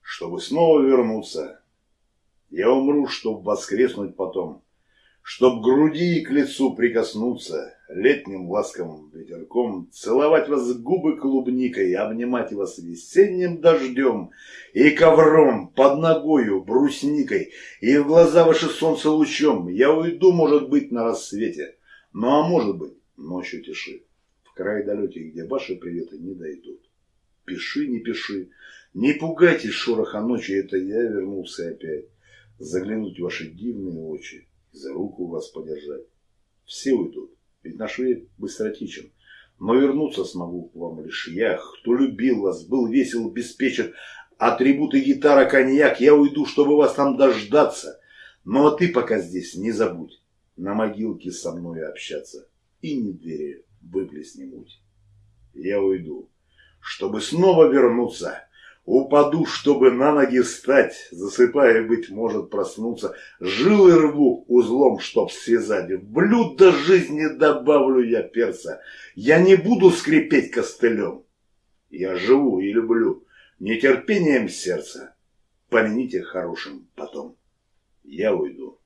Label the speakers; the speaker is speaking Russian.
Speaker 1: чтобы снова вернуться. Я умру, чтоб воскреснуть потом, Чтоб груди и к лицу прикоснуться, Летним ласковым ветерком, Целовать вас губы клубникой, Обнимать вас весенним дождем И ковром, под ногою, брусникой, И в глаза ваши солнце лучом. Я уйду, может быть, на рассвете, Ну а может быть, ночью тиши, В край далекий, где ваши приветы не дойдут. Пиши, не пиши, не пугайтесь шороха ночи, Это я вернулся опять, Заглянуть в ваши дивные очи, за руку вас подержать. Все уйдут, ведь наш век быстротечен. Но вернуться смогу к вам лишь я, кто любил вас, был весел, беспечен. Атрибуты гитара, коньяк, я уйду, чтобы вас там дождаться. Ну а ты пока здесь не забудь на могилке со мной общаться. И не двери выплесни муть. Я уйду, чтобы снова вернуться Упаду, чтобы на ноги встать, засыпая, быть может, проснуться. Жилы рву узлом, чтоб связать. В блюдо жизни добавлю я перца. Я не буду скрипеть костылем. Я живу и люблю нетерпением сердца. Помяните хорошим потом. Я уйду.